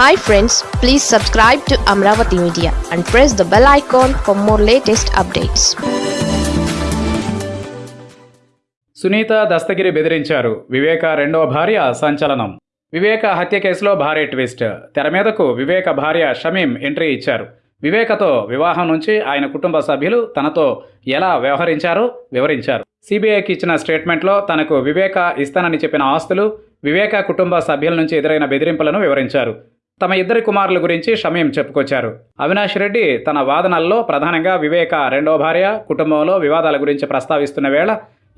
Hi friends please subscribe to Amaravati media and press the bell icon for more latest updates Sunitha Dastagiri బెదిరించారు. వివేక రెండవ భార్య సంచలనం. వివేక హత్య కేసులో భారీ ట్విస్ట్. తెర మీదకు వివేక భార్య షమీం ఎంట్రీ ఇచ్చారు. వివేకతో వివాహం నుంచి ఆయన కుటుంబ సభ్యులు తనతో ఎలా వ్యవహరించారో వివరించారు. సిబిఐకి ఇచ్చిన స్టేట్మెంట్లో తనకు వివేక ఇస్తానని చెప్పిన ఆస్తులు వివేక కుటుంబ సభ్యుల నుంచి ఎదురైన బెదిరింపులను వివరించారు. తమ ఇద్దరి కుమారుల గురించి షమీం చెప్పుకొచ్చారు. అవినాష్ రెడ్డి తన వాదనల్లో ప్రధానంగా వివేక రెండో భార్య కుటుంబంలో వివాదాల గురించి ప్రస్తావిస్తున్న వేళ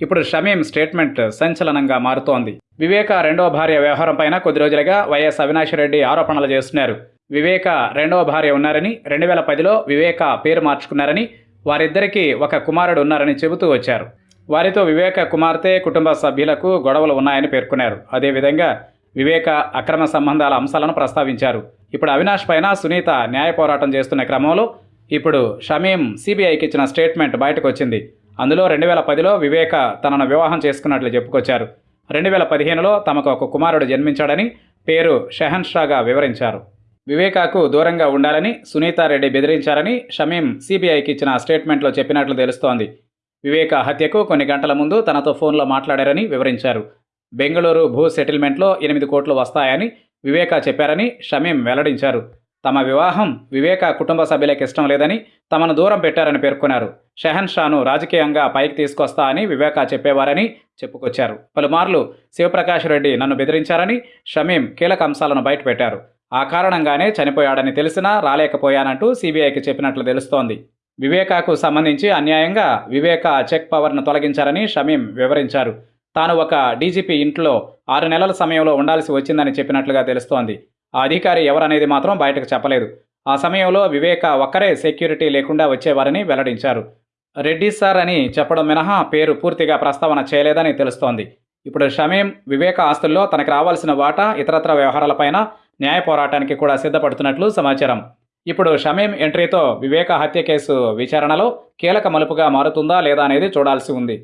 ఇప్పుడు షమీం స్టేట్మెంట్ సంచలనంగా మారుతోంది. వివేక రెండో భార్య వ్యవహారం పైన కొద్ది రోజులుగా వైఎస్ అవినాష్ రెడ్డి ఆరోపణలు చేస్తున్నారు. వివేక రెండవ భార్య ఉన్నారని రెండు వేల పదిలో వివేక పేరు మార్చుకున్నారని వారిద్దరికీ ఒక కుమారుడు ఉన్నారని చెబుతూ వచ్చారు. వారితో వివేక కుమార్తె కుటుంబ సభ్యులకు గొడవలు ఉన్నాయని పేర్కొన్నారు. అదేవిధంగా వివేక అక్రమ సంబంధాల అంశాలను ప్రస్తావించారు. ఇప్పుడు అవినాష్ పైన సునీత న్యాయ పోరాటం చేస్తున్న క్రమంలో ఇప్పుడు షమీం సిబిఐకి ఇచ్చిన స్టేట్మెంట్ బయటకు వచ్చింది అందులో రెండు వేల పదిలో వివేక తనను వివాహం చేసుకున్నట్లు చెప్పుకొచ్చారు. రెండు వేల పదిహేనులో తమకు ఒక కుమారుడు జన్మించాడని పేరు షెహన్ షాగా వివరించారు. వివేకాకు దూరంగా ఉండాలని సునీతారెడ్డి బెదిరించారని షమీం సిబిఐకి ఇచ్చిన స్టేట్మెంట్లో చెప్పినట్లు తెలుస్తోంది. వివేక హత్యకు కొన్ని గంటల ముందు తనతో ఫోన్లో మాట్లాడారని వివరించారు. బెంగళూరు భూ సెటిల్మెంట్లో ఎనిమిది కోట్లు వస్తాయని వివేకా చెప్పారని షమీం వెల్లడించారు. తమ వివాహం వివేక కుటుంబ సభ్యులకు ఇష్టం లేదని తమను దూరం పెట్టారని పేర్కొన్నారు. షెహన్ షాను రాజకీయంగా పైకి తీసుకొస్తా అని వివేకా చెప్పేవారని చెప్పుకొచ్చారు. పలుమార్లు శివప్రకాష్ రెడ్డి నన్ను బెదిరించారని షమీం కీలక అంశాలను బయటపెట్టారు ఆ కారణంగానే చనిపోయాడని తెలిసినా రాలేకపోయానంటూ సీబీఐకి చెప్పినట్లు తెలుస్తోంది. వివేకాకు సంబంధించి అన్యాయంగా వివేకా చెక్ పవర్ను తొలగించారని షమీం వివరించారు. తాను ఒక డీజీపీ ఇంట్లో ఆరు నెలల సమయంలో ఉండాల్సి వచ్చిందని చెప్పినట్లుగా తెలుస్తోంది. ఆ అధికారి ఎవరనేది మాత్రం బయటకు చెప్పలేదు. ఆ సమయంలో వివేక ఒక్కరే సెక్యూరిటీ లేకుండా వచ్చేవారని వెల్లడించారు. రెడ్డి సార్ అని చెప్పడం మినహా పేరు పూర్తిగా ప్రస్తావన చేయలేదని తెలుస్తోంది. ఇప్పుడు షమీం వివేక ఆస్తుల్లో తనకు రావాల్సిన వాటా ఇతరత్ర వ్యవహారాలపైన న్యాయ పోరాటానికి కూడా సిద్ధపడుతున్నట్లు సమాచారం. ఇప్పుడు షమీం ఎంట్రీతో వివేక హత్య కేసు విచారణలో కీలక మలుపుగా మారుతుందా లేదా అనేది చూడాల్సి ఉంది.